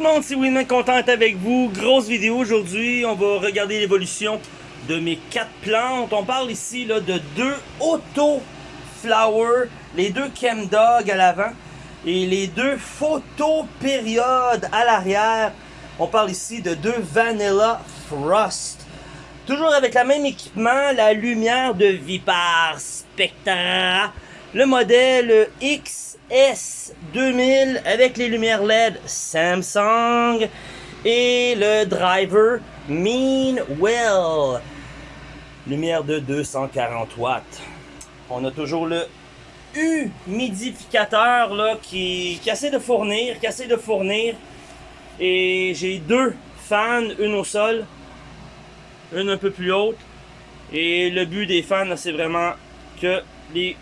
le monde, c'est Winman content d'être avec vous. Grosse vidéo aujourd'hui, on va regarder l'évolution de mes quatre plantes. On parle ici là, de deux auto flower, les deux Chemdog à l'avant et les deux photo période à l'arrière. On parle ici de deux Vanilla Frost. Toujours avec le même équipement, la lumière de Vipar Spectra. Le modèle XS2000 avec les lumières LED Samsung. Et le driver Meanwell. Lumière de 240 watts. On a toujours le humidificateur là, qui, qui essaie de fournir, qui essaie de fournir. Et j'ai deux fans, une au sol, une un peu plus haute. Et le but des fans, c'est vraiment que les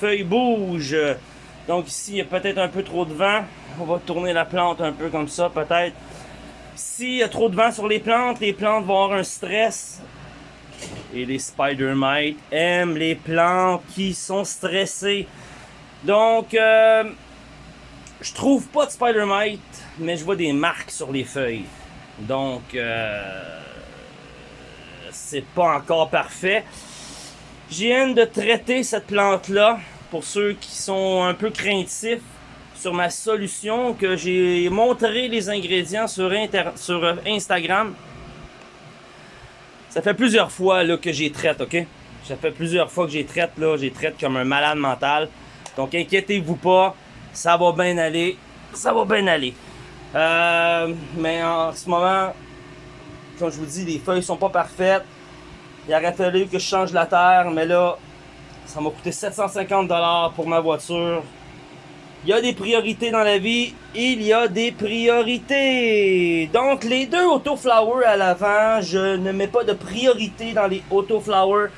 feuilles bougent. Donc ici, il y a peut-être un peu trop de vent. On va tourner la plante un peu comme ça, peut-être. S'il y a trop de vent sur les plantes, les plantes vont avoir un stress. Et les spider mites aiment les plantes qui sont stressées. Donc, euh, je trouve pas de spider mite, mais je vois des marques sur les feuilles. Donc, euh, c'est pas encore parfait. J'ai hâte de traiter cette plante-là pour ceux qui sont un peu craintifs sur ma solution que j'ai montré les ingrédients sur, sur Instagram. Ça fait plusieurs fois là, que j'ai traite, ok? Ça fait plusieurs fois que j'ai traite, là, j'ai traite comme un malade mental. Donc inquiétez-vous pas, ça va bien aller. Ça va bien aller. Euh, mais en ce moment, comme je vous dis, les feuilles sont pas parfaites. Il aurait fallu que je change la terre, mais là, ça m'a coûté 750$ pour ma voiture. Il y a des priorités dans la vie, il y a des priorités. Donc, les deux autoflowers à l'avant, je ne mets pas de priorité dans les autoflowers.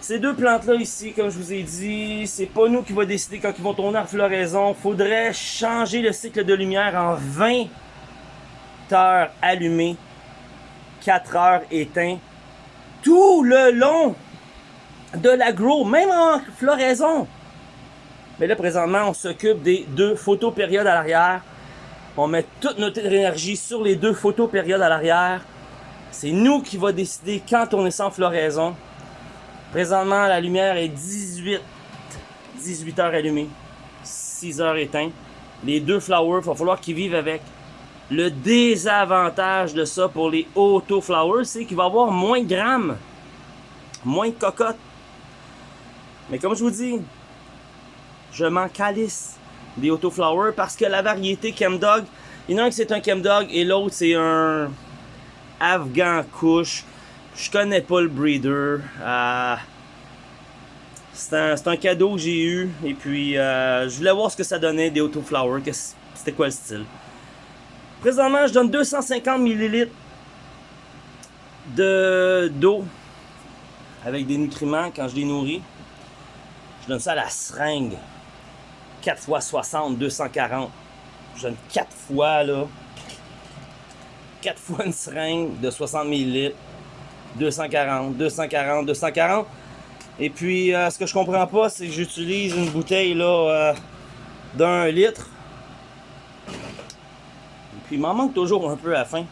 Ces deux plantes-là ici, comme je vous ai dit, c'est pas nous qui va décider quand ils vont tourner en floraison. Faudrait changer le cycle de lumière en 20 heures allumées, 4 heures éteintes tout le long de l'agro, même en floraison. Mais là, présentement, on s'occupe des deux photos périodes à l'arrière. On met toute notre énergie sur les deux photos périodes à l'arrière. C'est nous qui va décider quand on est sans floraison. Présentement, la lumière est 18, 18 heures allumées, 6 heures éteintes. Les deux flowers, il va falloir qu'ils vivent avec. Le désavantage de ça pour les auto-flowers, c'est qu'il va avoir moins de grammes, moins de cocottes. Mais comme je vous dis, je m'en calisse des auto-flowers parce que la variété Chemdog, il y en a un qui c'est un Chemdog et l'autre c'est un Afghan Kush. Je connais pas le breeder. Euh, c'est un, cadeau que j'ai eu et puis euh, je voulais voir ce que ça donnait des auto-flowers, c'était quoi le style. Présentement, je donne 250 ml d'eau avec des nutriments quand je les nourris. Donne ça à la seringue. 4 x 60, 240. Je donne 4 fois, là. 4 fois une seringue de 60 ml. 240, 240, 240. Et puis, euh, ce que je comprends pas, c'est que j'utilise une bouteille, là, euh, d'un litre. Puis il m'en manque toujours un peu à la fin.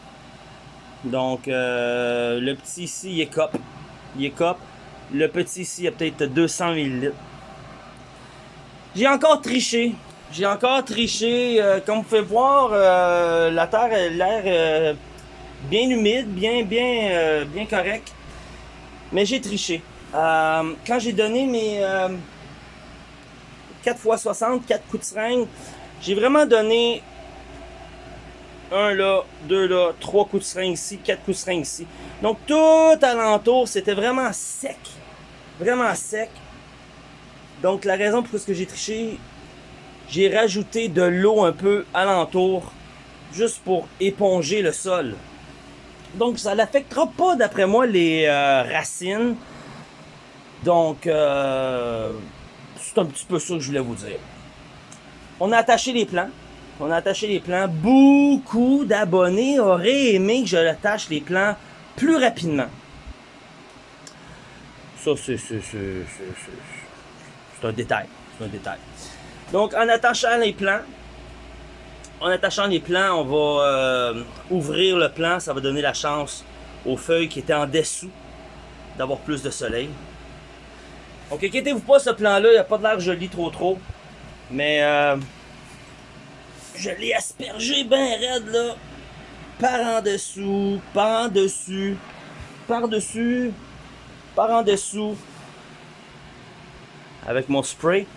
Donc euh, le petit ici, il est cop. Il est cop. Le petit ici, il a peut-être 200 ml. J'ai encore triché. J'ai encore triché. Euh, comme vous pouvez voir, euh, la terre a l'air bien humide, bien, bien, bien correct. Mais j'ai triché. quand j'ai donné mes 4 x 60, 4 coups de seringue, j'ai vraiment donné un là, deux là, trois coups de seringue ici, quatre coups de seringue ici. Donc tout alentour, c'était vraiment sec. Vraiment sec. Donc la raison pour laquelle j'ai triché, j'ai rajouté de l'eau un peu alentour, juste pour éponger le sol. Donc ça n'affectera pas d'après moi les euh, racines. Donc euh, c'est un petit peu ça que je voulais vous dire. On a attaché les plants. On a attaché les plans. Beaucoup d'abonnés auraient aimé que je l'attache les plans plus rapidement. Ça, c'est un détail. C'est un détail. Donc, en attachant les plans, en attachant les plants, on va euh, ouvrir le plant. Ça va donner la chance aux feuilles qui étaient en dessous d'avoir plus de soleil. Donc inquiétez-vous pas, ce plan-là, il n'y a pas de l'air joli trop trop. Mais euh, je l'ai aspergé bien raide là. Par en dessous, par en dessus, par dessus, par en dessous. Avec mon spray.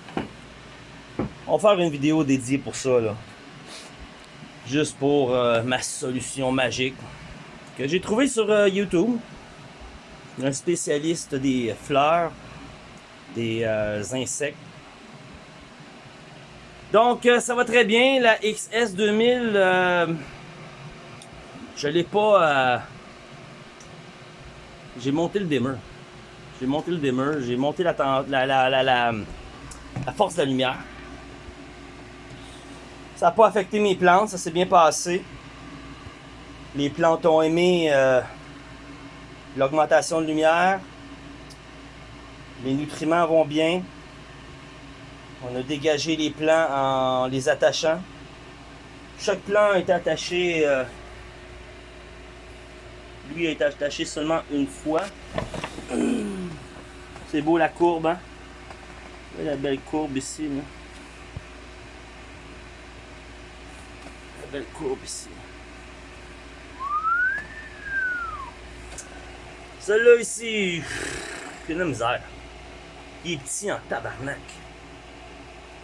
On va faire une vidéo dédiée pour ça là. Juste pour euh, ma solution magique que j'ai trouvé sur euh, YouTube. Un spécialiste des fleurs, des euh, insectes. Donc, ça va très bien. La XS 2000, je l'ai pas... j'ai monté le dimmer. J'ai monté le dimmer. J'ai monté la, force de la lumière. Ça n'a pas affecté mes plantes, ça s'est bien passé. Les plantes ont aimé euh, l'augmentation de lumière. Les nutriments vont bien. On a dégagé les plants en les attachant. Chaque plant est attaché. Euh, lui est attaché seulement une fois. C'est beau la courbe, hein? La belle courbe ici. Là. belle courbe ici. Celui-là ici, a de misère. Il est petit en tabarnak.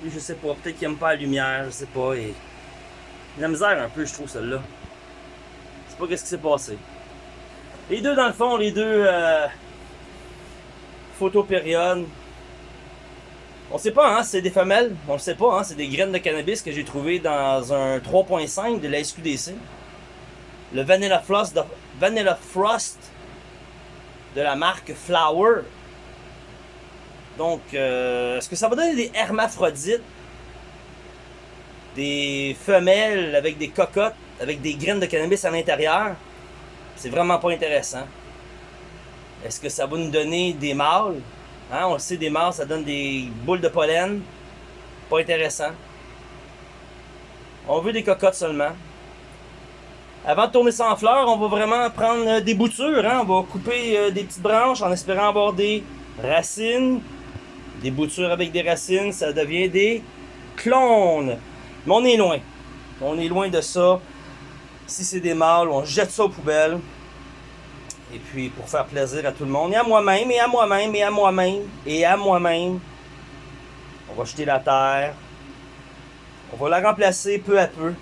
Lui, je sais pas, peut-être qu'il aime pas la lumière, je sais pas. Et... Il a de misère un peu, je trouve, celui-là. Je sais pas qu'est-ce qui s'est passé. Les deux, dans le fond, les deux euh, photopériodes, on sait pas, hein, c'est des femelles. On le sait pas, hein, c'est des graines de cannabis que j'ai trouvé dans un 3.5 de la SQDC. Le Vanilla Frost de, Vanilla Frost de la marque Flower. Donc, euh, est-ce que ça va donner des hermaphrodites? Des femelles avec des cocottes, avec des graines de cannabis à l'intérieur? C'est vraiment pas intéressant. Est-ce que ça va nous donner des mâles? Hein, on le sait, des mâles, ça donne des boules de pollen. Pas intéressant. On veut des cocottes seulement. Avant de tourner ça en fleurs, on va vraiment prendre euh, des boutures. Hein? On va couper euh, des petites branches en espérant avoir des racines. Des boutures avec des racines, ça devient des clones. Mais on est loin. On est loin de ça. Si c'est des mâles, on jette ça aux poubelles. Et puis pour faire plaisir à tout le monde, et à moi-même, et à moi-même, et à moi-même, et à moi-même, on va jeter la terre. On va la remplacer peu à peu.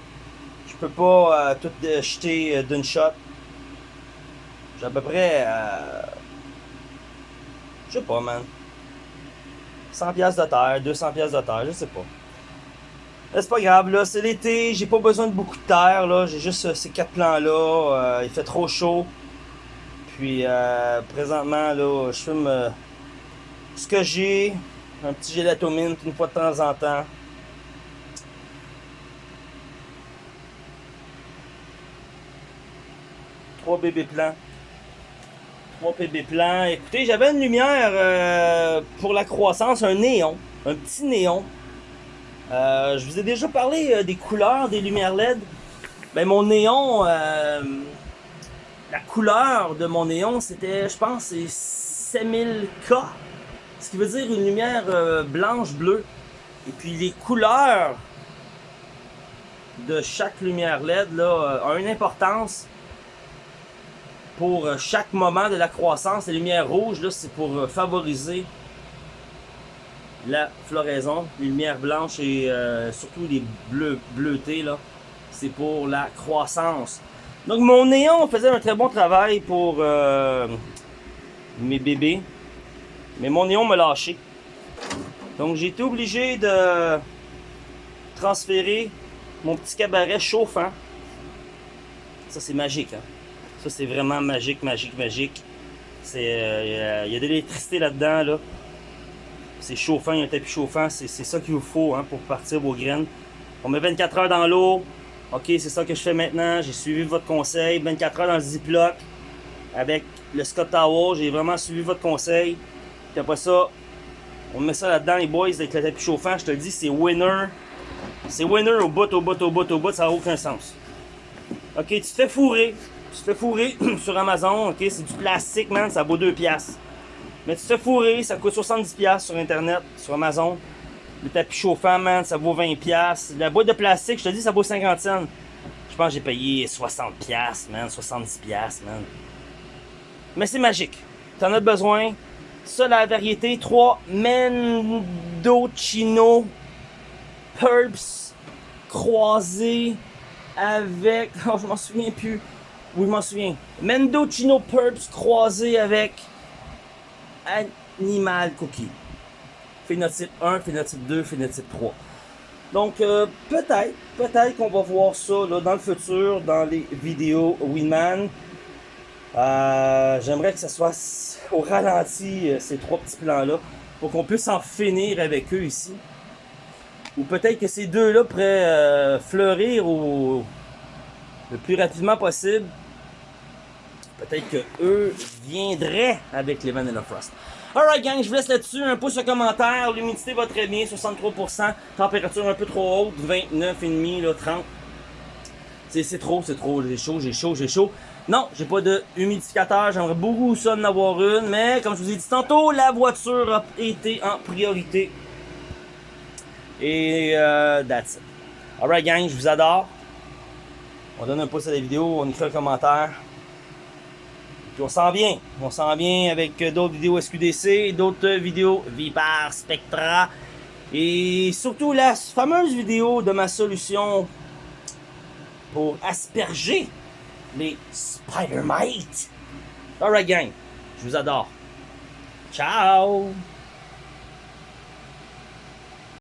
Je peux pas euh, tout jeter euh, d'une shot. J'ai à peu près... Euh, je sais pas, man. 100 pièces de terre, 200 pièces de terre, je sais pas. C'est pas grave, là, c'est l'été, j'ai pas besoin de beaucoup de terre, là. J'ai juste ces quatre plans-là. il fait trop chaud. Puis euh, présentement, là, je fume euh, ce que j'ai, un petit gélatomine une fois de temps en temps. Trois bébés plans. Trois bébés plans. Écoutez, j'avais une lumière euh, pour la croissance, un néon, un petit néon. je vous ai déjà parlé des couleurs des lumières LED. Ben, mon néon, la couleur de mon néon, c'était, je pense, c'est 7000K. Ce qui veut dire une lumière euh, blanche-bleue. Et puis les couleurs de chaque lumière LED là, euh, ont une importance pour euh, chaque moment de la croissance. Les lumières rouges, là, c'est pour favoriser la floraison. Les lumières blanches et surtout les bleus bleutés, là, c'est pour la croissance. Donc mon néon faisait un très bon travail pour euh, mes bébés. Mais mon néon m'a lâché. Donc j'ai été obligé de transférer mon petit cabaret chauffant. Ça c'est magique. Hein? Ça c'est vraiment magique, magique, magique. Euh, il y a de l'électricité là-dedans. Là. C'est chauffant, il y a un tapis chauffant. C'est ça qu'il vous faut hein, pour partir vos graines. On met 24 heures dans l'eau. OK, c'est ça que je fais maintenant. J'ai suivi votre conseil. 24 heures dans le Ziploc avec le Scott Tower. J'ai vraiment suivi votre conseil. Puis après ça, on met ça là-dedans, les boys, avec le tapis chauffant. Je te dis, c'est winner C'est winner au bout, au bout, au bout, au bout, ça n'a aucun sens. Ok, tu te fais fourrer. Tu te fais fourrer sur Amazon, ok, c'est du plastique, man, ça vaut 2 piastres. Mais tu te fais fourrer, ça coûte 70 piastres sur Internet, sur Amazon. Le tapis chauffant, man, ça vaut 20 piastres. La boîte de plastique, je te dis, ça vaut 50 cents. Je pense que j'ai payé 60 piastres, man, 70 piastres, man. Mais c'est magique. T'en as besoin. Ça, la variété 3 Mendocino Purps croisé avec. Oh, je m'en souviens plus. Oui, je m'en souviens. Mendocino Purps croisé avec Animal Cookie. Phénotype 1, phénotype 2, phénotype 3. Donc, euh, peut-être, peut-être qu'on va voir ça là, dans le futur, dans les vidéos Winman. Euh, J'aimerais que ça soit au ralenti, euh, ces trois petits plans-là, pour qu'on puisse en finir avec eux ici. Ou peut-être que ces deux-là pourraient fleurir au, le plus rapidement possible. Peut-être que eux viendraient avec les Vanilla Frost. Alright gang, je vous laisse là-dessus. Un pouce en commentaire. L'humidité va très bien, 63%. Température un peu trop haute, 29,5, là, 30. C'est trop, c'est trop. J'ai chaud, j'ai chaud, j'ai chaud. Non, j'ai pas de humidificateur. J'aimerais beaucoup ça d'en avoir une. Mais comme je vous ai dit tantôt, la voiture a été en priorité. Et euh, that's it. Alright gang, je vous adore. On donne un pouce à la vidéo, on écrit un commentaire. Puis on s'en vient. On s'en vient avec d'autres vidéos SQDC, d'autres vidéos Vipar, Spectra. Et surtout la fameuse vidéo de ma solution pour asperger les Spider-Mites. Alright gang, je vous adore. Ciao